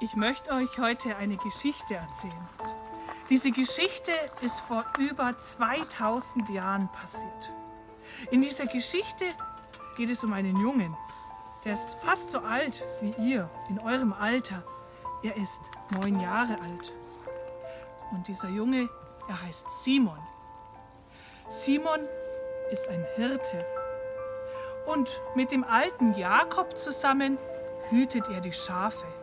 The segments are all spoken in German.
Ich möchte euch heute eine Geschichte erzählen. Diese Geschichte ist vor über 2000 Jahren passiert. In dieser Geschichte geht es um einen Jungen. Der ist fast so alt wie ihr, in eurem Alter. Er ist neun Jahre alt. Und dieser Junge, er heißt Simon. Simon ist ein Hirte. Und mit dem alten Jakob zusammen hütet er die Schafe.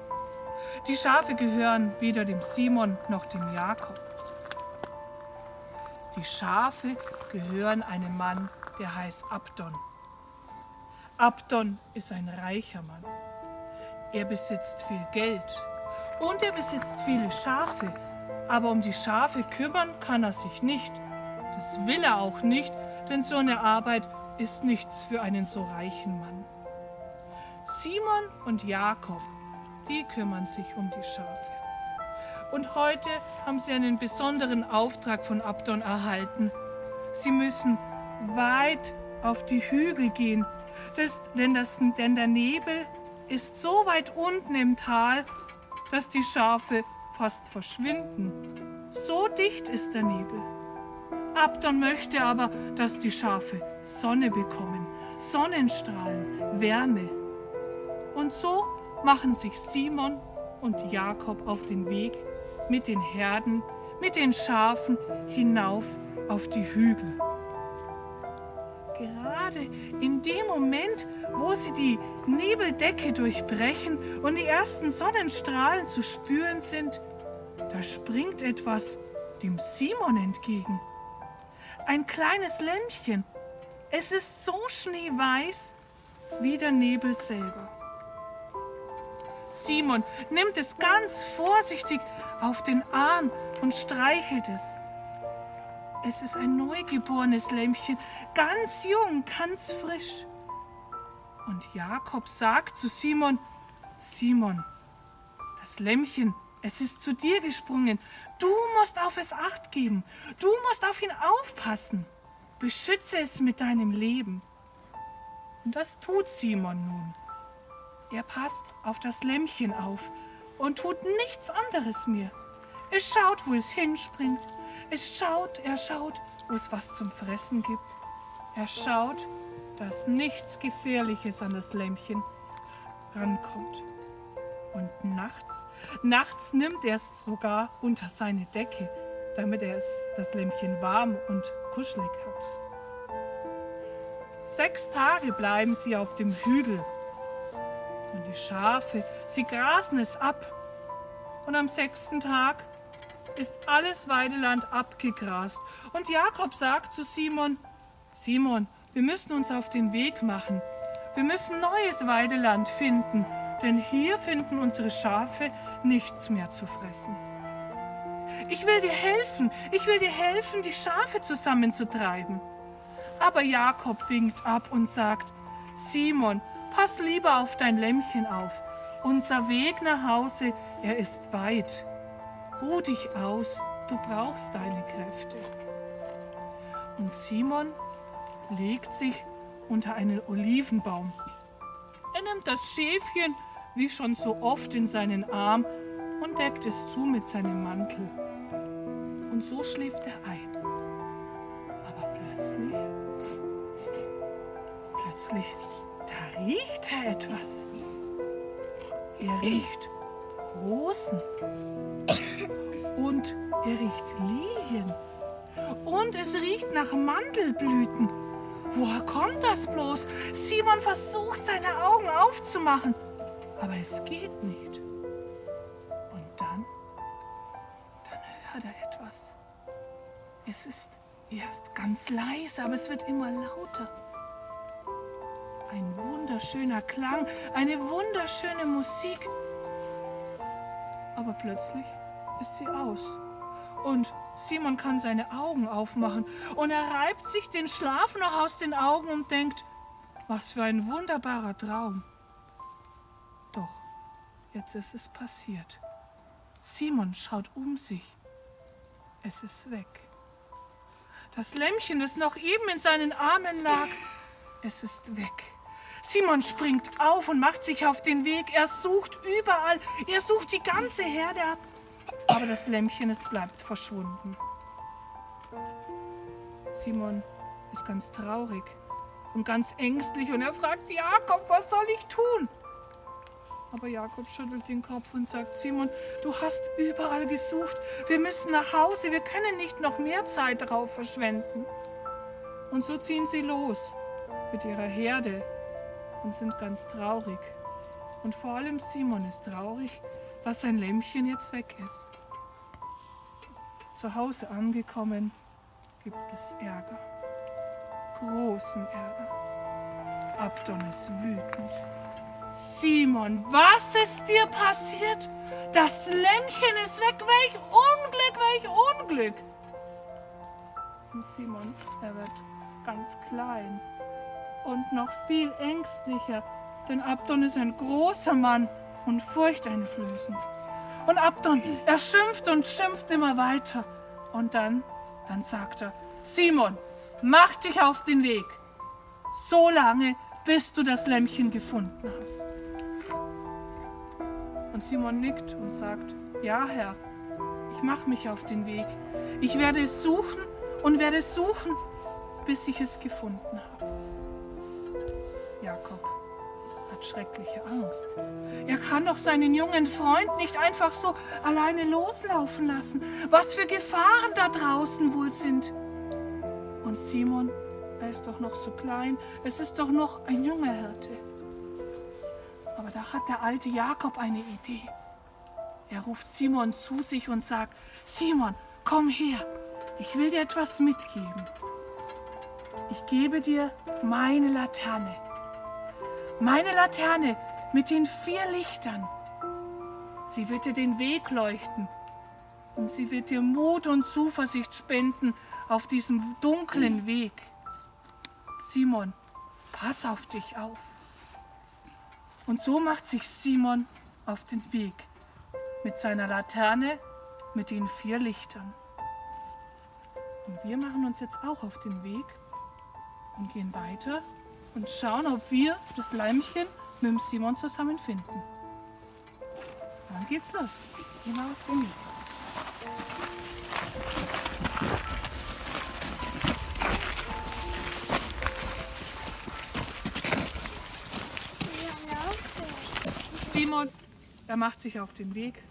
Die Schafe gehören weder dem Simon noch dem Jakob. Die Schafe gehören einem Mann, der heißt Abdon. Abdon ist ein reicher Mann. Er besitzt viel Geld und er besitzt viele Schafe. Aber um die Schafe kümmern kann er sich nicht. Das will er auch nicht, denn so eine Arbeit ist nichts für einen so reichen Mann. Simon und Jakob die kümmern sich um die Schafe. Und heute haben sie einen besonderen Auftrag von Abdon erhalten. Sie müssen weit auf die Hügel gehen, das, denn, das, denn der Nebel ist so weit unten im Tal, dass die Schafe fast verschwinden. So dicht ist der Nebel. Abdon möchte aber, dass die Schafe Sonne bekommen, Sonnenstrahlen, Wärme. Und so machen sich Simon und Jakob auf den Weg mit den Herden, mit den Schafen hinauf auf die Hügel. Gerade in dem Moment, wo sie die Nebeldecke durchbrechen und die ersten Sonnenstrahlen zu spüren sind, da springt etwas dem Simon entgegen. Ein kleines Lämmchen. Es ist so schneeweiß wie der Nebel selber. Simon nimmt es ganz vorsichtig auf den Arm und streichelt es. Es ist ein neugeborenes Lämmchen, ganz jung, ganz frisch. Und Jakob sagt zu Simon, Simon, das Lämmchen, es ist zu dir gesprungen. Du musst auf es acht geben. Du musst auf ihn aufpassen. Beschütze es mit deinem Leben. Und das tut Simon nun. Er passt auf das Lämmchen auf und tut nichts anderes mehr. Es schaut, wo es hinspringt. Es schaut, er schaut, wo es was zum Fressen gibt. Er schaut, dass nichts Gefährliches an das Lämmchen rankommt. Und nachts, nachts nimmt er es sogar unter seine Decke, damit er es, das Lämmchen warm und kuschelig hat. Sechs Tage bleiben sie auf dem Hügel und die Schafe, sie grasen es ab. Und am sechsten Tag ist alles Weideland abgegrast. Und Jakob sagt zu Simon, Simon, wir müssen uns auf den Weg machen. Wir müssen neues Weideland finden, denn hier finden unsere Schafe nichts mehr zu fressen. Ich will dir helfen, ich will dir helfen, die Schafe zusammenzutreiben. Aber Jakob winkt ab und sagt, Simon, Pass lieber auf dein Lämmchen auf. Unser Weg nach Hause, er ist weit. Ruh dich aus, du brauchst deine Kräfte. Und Simon legt sich unter einen Olivenbaum. Er nimmt das Schäfchen, wie schon so oft, in seinen Arm und deckt es zu mit seinem Mantel. Und so schläft er ein. Aber plötzlich, plötzlich da riecht er etwas. Er riecht Rosen. Und er riecht Lilien. Und es riecht nach Mandelblüten. Woher kommt das bloß? Simon versucht, seine Augen aufzumachen. Aber es geht nicht. Und dann, dann hört er etwas. Es ist erst ganz leise, aber es wird immer lauter. Ein wunderschöner Klang, eine wunderschöne Musik. Aber plötzlich ist sie aus. Und Simon kann seine Augen aufmachen und er reibt sich den Schlaf noch aus den Augen und denkt, was für ein wunderbarer Traum. Doch, jetzt ist es passiert. Simon schaut um sich. Es ist weg. Das Lämmchen, das noch eben in seinen Armen lag, es ist weg. Simon springt auf und macht sich auf den Weg. Er sucht überall. Er sucht die ganze Herde ab. Aber das Lämmchen, es bleibt verschwunden. Simon ist ganz traurig und ganz ängstlich und er fragt Jakob, was soll ich tun? Aber Jakob schüttelt den Kopf und sagt, Simon, du hast überall gesucht. Wir müssen nach Hause. Wir können nicht noch mehr Zeit darauf verschwenden. Und so ziehen sie los mit ihrer Herde und sind ganz traurig. Und vor allem Simon ist traurig, dass sein Lämmchen jetzt weg ist. Zu Hause angekommen, gibt es Ärger. Großen Ärger. Abdon ist wütend. Simon, was ist dir passiert? Das Lämmchen ist weg. Welch Unglück, welch Unglück. Und Simon, er wird ganz klein und noch viel ängstlicher, denn Abdon ist ein großer Mann und furchteinflößend. Und Abdon, er schimpft und schimpft immer weiter. Und dann, dann sagt er, Simon, mach dich auf den Weg. So lange, bis du das Lämmchen gefunden hast. Und Simon nickt und sagt, ja Herr, ich mache mich auf den Weg. Ich werde es suchen und werde es suchen, bis ich es gefunden habe. Jakob hat schreckliche Angst. Er kann doch seinen jungen Freund nicht einfach so alleine loslaufen lassen. Was für Gefahren da draußen wohl sind. Und Simon er ist doch noch so klein. Es ist doch noch ein junger Hirte. Aber da hat der alte Jakob eine Idee. Er ruft Simon zu sich und sagt, Simon, komm her, ich will dir etwas mitgeben. Ich gebe dir meine Laterne. Meine Laterne mit den vier Lichtern. Sie wird dir den Weg leuchten und sie wird dir Mut und Zuversicht spenden auf diesem dunklen Weg. Simon, pass auf dich auf. Und so macht sich Simon auf den Weg mit seiner Laterne mit den vier Lichtern. Und wir machen uns jetzt auch auf den Weg und gehen weiter und schauen, ob wir das Leimchen mit dem Simon zusammen finden. Dann geht's los. Wir auf den Weg. Simon, er macht sich auf den Weg.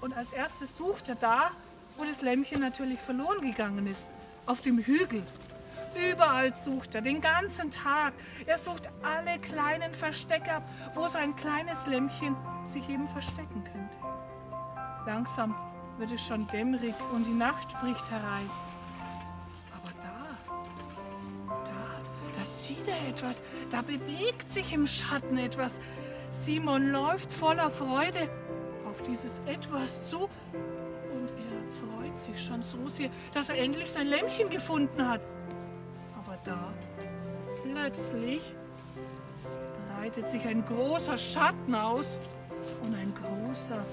Und als erstes sucht er da, wo das Lämmchen natürlich verloren gegangen ist, auf dem Hügel. Überall sucht er, den ganzen Tag. Er sucht alle kleinen Verstecke ab, wo so ein kleines Lämmchen sich eben verstecken könnte. Langsam wird es schon dämmerig und die Nacht bricht herein. Aber da, da, da sieht er etwas, da bewegt sich im Schatten etwas. Simon läuft voller Freude auf dieses Etwas zu und er freut sich schon so sehr, dass er endlich sein Lämmchen gefunden hat. Plötzlich, breitet sich ein großer Schatten aus und ein großer,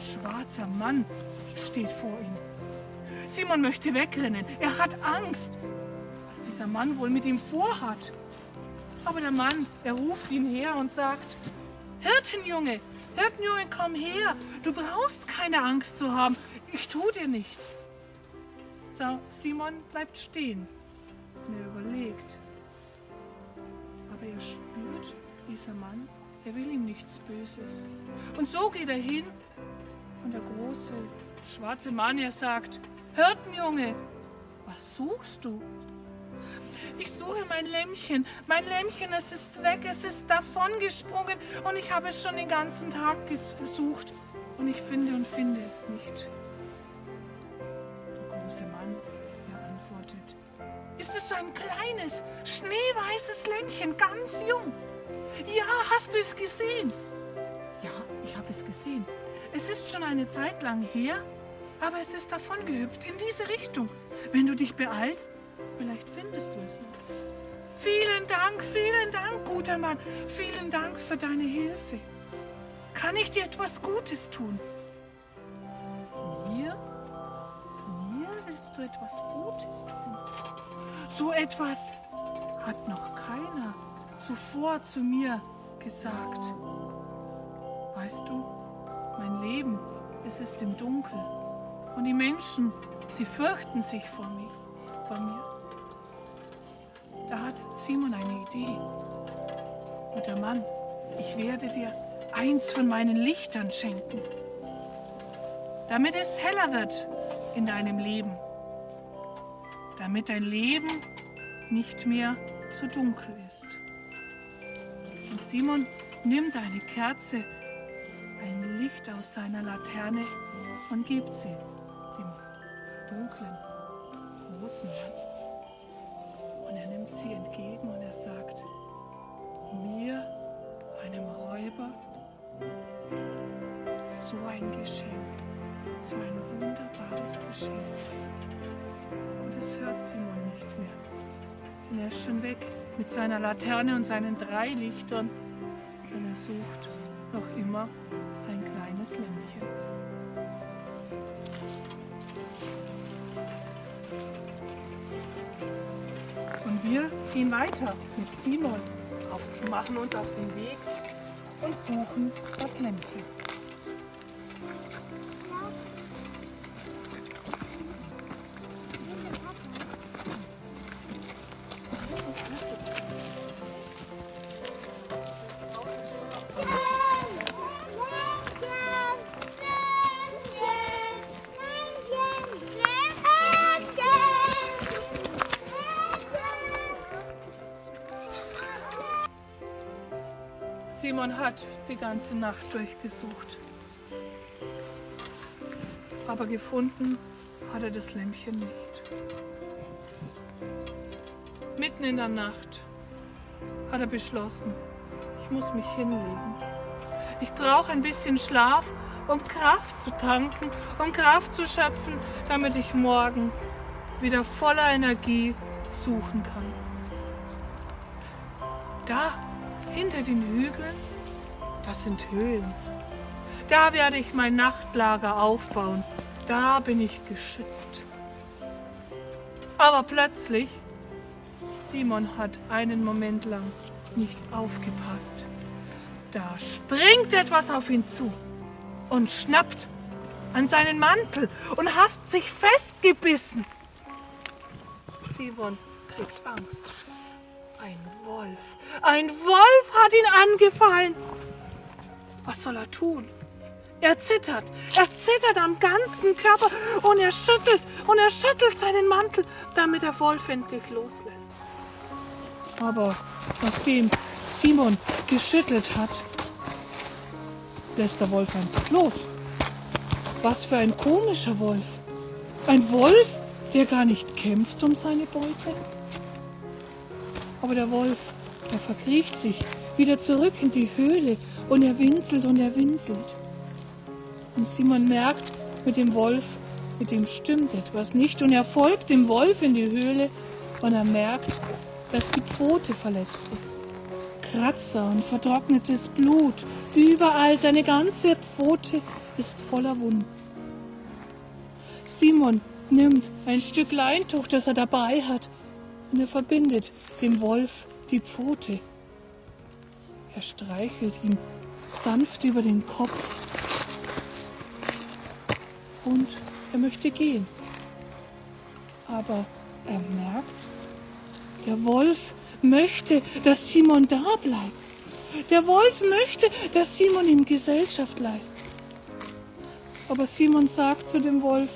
schwarzer Mann steht vor ihm. Simon möchte wegrennen. Er hat Angst, was dieser Mann wohl mit ihm vorhat. Aber der Mann, er ruft ihn her und sagt, Hirtenjunge, Hirtenjunge, komm her. Du brauchst keine Angst zu haben. Ich tue dir nichts. Simon bleibt stehen und er überlegt. Aber er spürt, dieser Mann, er will ihm nichts Böses. Und so geht er hin und der große schwarze Mann, er sagt, Hirtenjunge, was suchst du? Ich suche mein Lämmchen. Mein Lämmchen, es ist weg, es ist davongesprungen und ich habe es schon den ganzen Tag gesucht und ich finde und finde es nicht. Kleines, schneeweißes Lämmchen, ganz jung? Ja, hast du es gesehen? Ja, ich habe es gesehen. Es ist schon eine Zeit lang her, aber es ist davon gehüpft in diese Richtung. Wenn du dich beeilst, Vielleicht findest du es noch. Vielen Dank, vielen Dank, guter Mann. Vielen Dank für deine Hilfe. Kann ich dir etwas Gutes tun? Mir? Mir willst du etwas Gutes tun? So etwas hat noch keiner zuvor zu mir gesagt, weißt du, mein Leben, es ist im Dunkel und die Menschen, sie fürchten sich vor mir. Vor mir. Da hat Simon eine Idee. Guter Mann, ich werde dir eins von meinen Lichtern schenken, damit es heller wird in deinem Leben, damit dein Leben nicht mehr so dunkel ist. Und Simon nimmt eine Kerze, ein Licht aus seiner Laterne und gibt sie dem dunklen, großen Mann. Und er nimmt sie entgegen und er sagt, mir, einem Räuber, so ein Geschenk, so ein wunderbares Geschenk. Er ist schon weg mit seiner Laterne und seinen drei Lichtern. Und er sucht noch immer sein kleines Lämpchen. Und wir gehen weiter mit Simon, auf, machen uns auf den Weg und suchen das Lämpchen. Simon hat die ganze Nacht durchgesucht. Aber gefunden hat er das Lämpchen nicht. Mitten in der Nacht hat er beschlossen, ich muss mich hinlegen. Ich brauche ein bisschen Schlaf, um Kraft zu tanken, um Kraft zu schöpfen, damit ich morgen wieder voller Energie suchen kann. Da hinter den Hügeln, das sind Höhlen. Da werde ich mein Nachtlager aufbauen. Da bin ich geschützt. Aber plötzlich, Simon hat einen Moment lang nicht aufgepasst. Da springt etwas auf ihn zu und schnappt an seinen Mantel und hasst sich festgebissen. Simon kriegt Angst. Ein Wolf. Ein Wolf hat ihn angefallen. Was soll er tun? Er zittert. Er zittert am ganzen Körper und er schüttelt und er schüttelt seinen Mantel, damit der Wolf endlich loslässt. Aber nachdem Simon geschüttelt hat, lässt der Wolf einfach los. Was für ein komischer Wolf. Ein Wolf, der gar nicht kämpft um seine Beute. Aber der Wolf, er verkriecht sich wieder zurück in die Höhle und er winselt und er winselt. Und Simon merkt, mit dem Wolf, mit dem stimmt etwas nicht. Und er folgt dem Wolf in die Höhle und er merkt, dass die Pfote verletzt ist. Kratzer und vertrocknetes Blut. Überall seine ganze Pfote ist voller Wunden. Simon nimmt ein Stück Leintuch, das er dabei hat, und er verbindet dem Wolf die Pfote. Er streichelt ihn sanft über den Kopf und er möchte gehen. Aber er merkt, der Wolf möchte, dass Simon da bleibt. Der Wolf möchte, dass Simon ihm Gesellschaft leistet. Aber Simon sagt zu dem Wolf,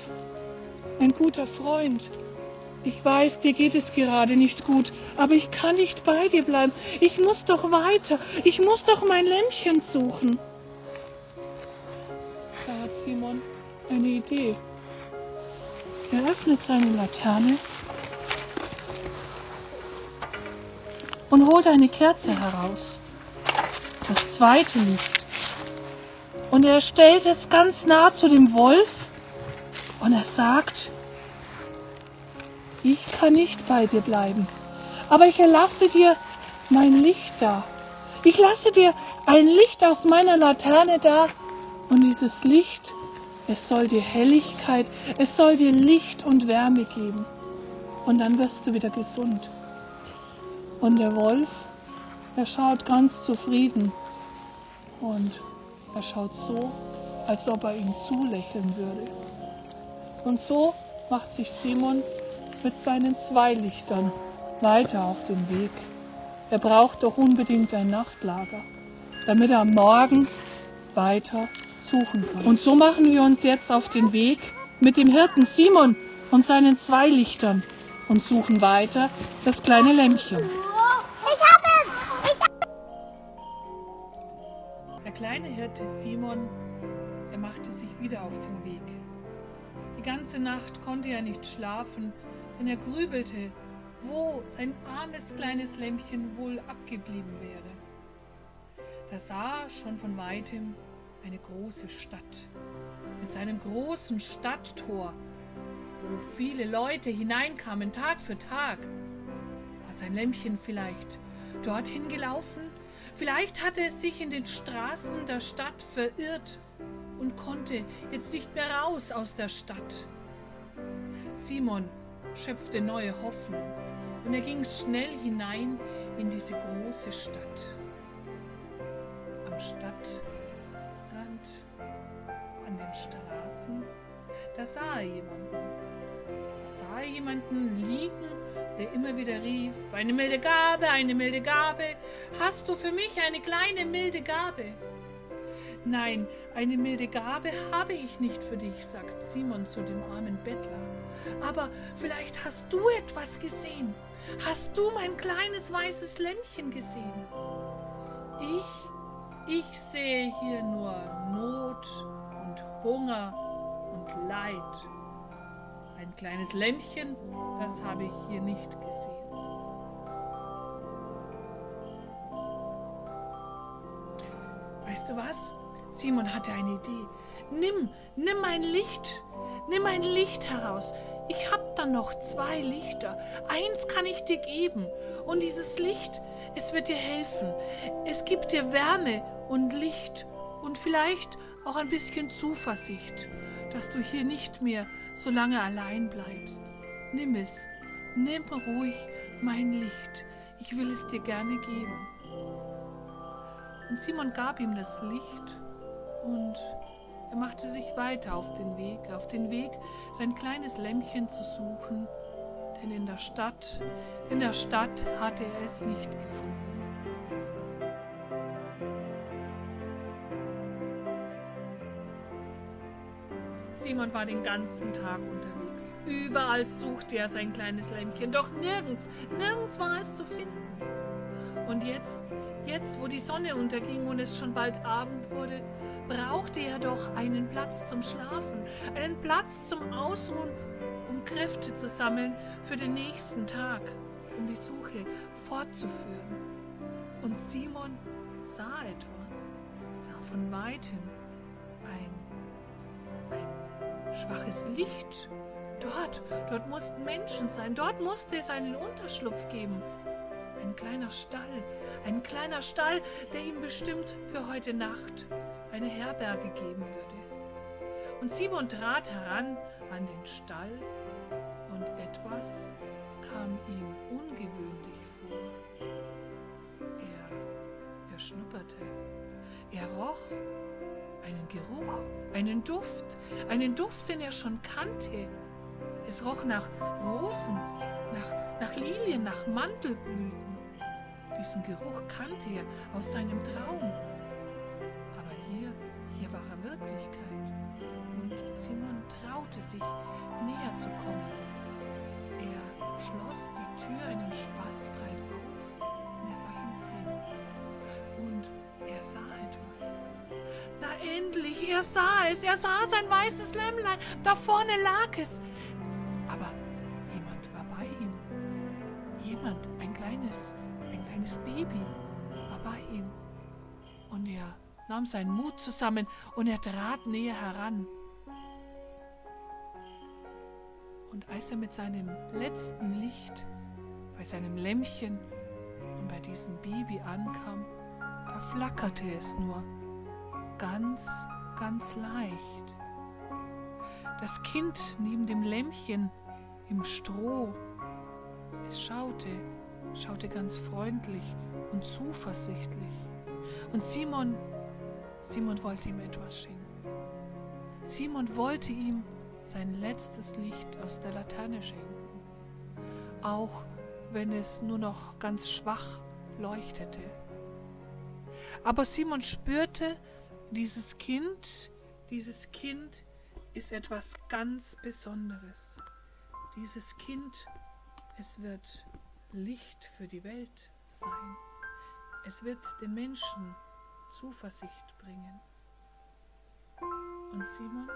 ein guter Freund, ich weiß, dir geht es gerade nicht gut, aber ich kann nicht bei dir bleiben. Ich muss doch weiter. Ich muss doch mein Lämpchen suchen. Da hat Simon eine Idee. Er öffnet seine Laterne und holt eine Kerze heraus. Das zweite Licht. Und er stellt es ganz nah zu dem Wolf und er sagt, ich kann nicht bei dir bleiben, aber ich erlasse dir mein Licht da. Ich lasse dir ein Licht aus meiner Laterne da und dieses Licht, es soll dir Helligkeit, es soll dir Licht und Wärme geben und dann wirst du wieder gesund. Und der Wolf, Er schaut ganz zufrieden und er schaut so, als ob er ihm zulächeln würde. Und so macht sich Simon mit seinen zwei Lichtern weiter auf den Weg. Er braucht doch unbedingt ein Nachtlager, damit er am Morgen weiter suchen kann. Und so machen wir uns jetzt auf den Weg mit dem Hirten Simon und seinen zwei Lichtern und suchen weiter das kleine Lämpchen. Ich hab es! Ich Der kleine Hirte Simon, er machte sich wieder auf den Weg. Die ganze Nacht konnte er nicht schlafen, denn er grübelte, wo sein armes kleines Lämpchen wohl abgeblieben wäre. Da sah schon von weitem eine große Stadt mit seinem großen Stadttor, wo viele Leute hineinkamen, Tag für Tag. War sein Lämpchen vielleicht dorthin gelaufen? Vielleicht hatte es sich in den Straßen der Stadt verirrt und konnte jetzt nicht mehr raus aus der Stadt. Simon schöpfte neue Hoffnung und er ging schnell hinein in diese große Stadt. Am Stadtrand, an den Straßen, da sah er jemanden. Da sah er jemanden liegen, der immer wieder rief, eine milde Gabe, eine milde Gabe, hast du für mich eine kleine milde Gabe? Nein, eine milde Gabe habe ich nicht für dich, sagt Simon zu dem armen Bettler. Aber vielleicht hast du etwas gesehen. Hast du mein kleines weißes Lämpchen gesehen? Ich, ich sehe hier nur Not und Hunger und Leid. Ein kleines Lämpchen, das habe ich hier nicht gesehen. Weißt du was? Simon hatte eine Idee. Nimm, nimm ein Licht. Nimm ein Licht heraus. Ich hab da noch zwei Lichter. Eins kann ich dir geben. Und dieses Licht, es wird dir helfen. Es gibt dir Wärme und Licht und vielleicht auch ein bisschen Zuversicht, dass du hier nicht mehr so lange allein bleibst. Nimm es. Nimm ruhig mein Licht. Ich will es dir gerne geben. Und Simon gab ihm das Licht und er machte sich weiter auf den Weg, auf den Weg, sein kleines Lämpchen zu suchen, denn in der Stadt, in der Stadt hatte er es nicht gefunden. Simon war den ganzen Tag unterwegs. Überall suchte er sein kleines Lämpchen, doch nirgends, nirgends war es zu finden. Und jetzt, jetzt, wo die Sonne unterging und es schon bald Abend wurde, brauchte er doch einen Platz zum Schlafen, einen Platz zum Ausruhen, um Kräfte zu sammeln für den nächsten Tag, um die Suche fortzuführen. Und Simon sah etwas, sah von weitem ein, ein schwaches Licht. Dort, dort mussten Menschen sein, dort musste es einen Unterschlupf geben. Ein kleiner Stall, ein kleiner Stall, der ihm bestimmt für heute Nacht eine Herberge geben würde. Und Simon trat heran an den Stall und etwas kam ihm ungewöhnlich vor. Er, er schnupperte, er roch einen Geruch, einen Duft, einen Duft, den er schon kannte. Es roch nach Rosen, nach, nach Lilien, nach Mandelblüten. Diesen Geruch kannte er aus seinem Traum. Wirklichkeit. Und Simon traute sich, näher zu kommen. Er schloss die Tür einen Spalt breit auf und er sah hinein. Und er sah etwas. Na endlich, er sah es, er sah sein weißes Lämmlein, da vorne lag es. Nahm seinen Mut zusammen und er trat näher heran. Und als er mit seinem letzten Licht bei seinem Lämmchen und bei diesem Baby ankam, da flackerte es nur ganz, ganz leicht. Das Kind neben dem Lämmchen im Stroh, es schaute schaute ganz freundlich und zuversichtlich. Und Simon, Simon wollte ihm etwas schenken. Simon wollte ihm sein letztes Licht aus der Laterne schenken. Auch wenn es nur noch ganz schwach leuchtete. Aber Simon spürte, dieses Kind, dieses Kind ist etwas ganz Besonderes. Dieses Kind, es wird Licht für die Welt sein. Es wird den Menschen Zuversicht bringen. Und Simon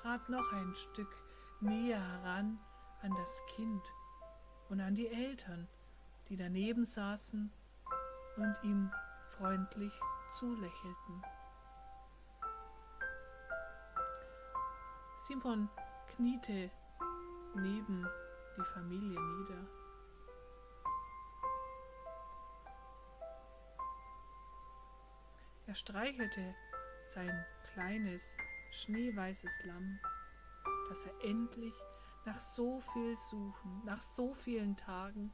trat noch ein Stück näher heran an das Kind und an die Eltern, die daneben saßen und ihm freundlich zulächelten. Simon kniete neben die Familie nieder. Er streichelte sein kleines, schneeweißes Lamm, das er endlich nach so viel Suchen, nach so vielen Tagen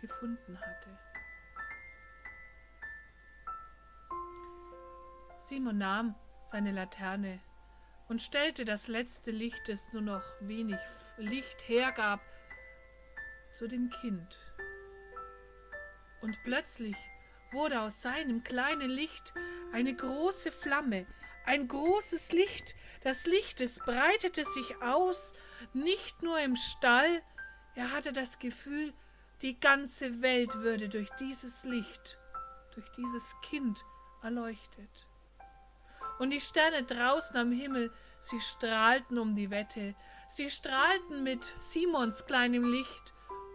gefunden hatte. Simon nahm seine Laterne und stellte das letzte Licht, das nur noch wenig Licht hergab, zu dem Kind. Und plötzlich wurde aus seinem kleinen Licht eine große Flamme, ein großes Licht. Das Licht, es breitete sich aus, nicht nur im Stall, er hatte das Gefühl, die ganze Welt würde durch dieses Licht, durch dieses Kind erleuchtet. Und die Sterne draußen am Himmel, sie strahlten um die Wette, sie strahlten mit Simons kleinem Licht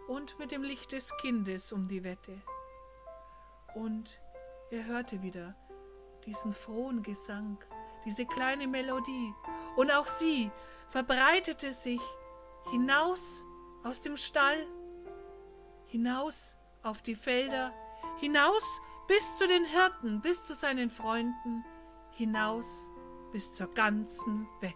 und mit dem Licht des Kindes um die Wette. Und er hörte wieder diesen frohen Gesang, diese kleine Melodie, und auch sie verbreitete sich hinaus aus dem Stall, hinaus auf die Felder, hinaus bis zu den Hirten, bis zu seinen Freunden, hinaus bis zur ganzen Welt.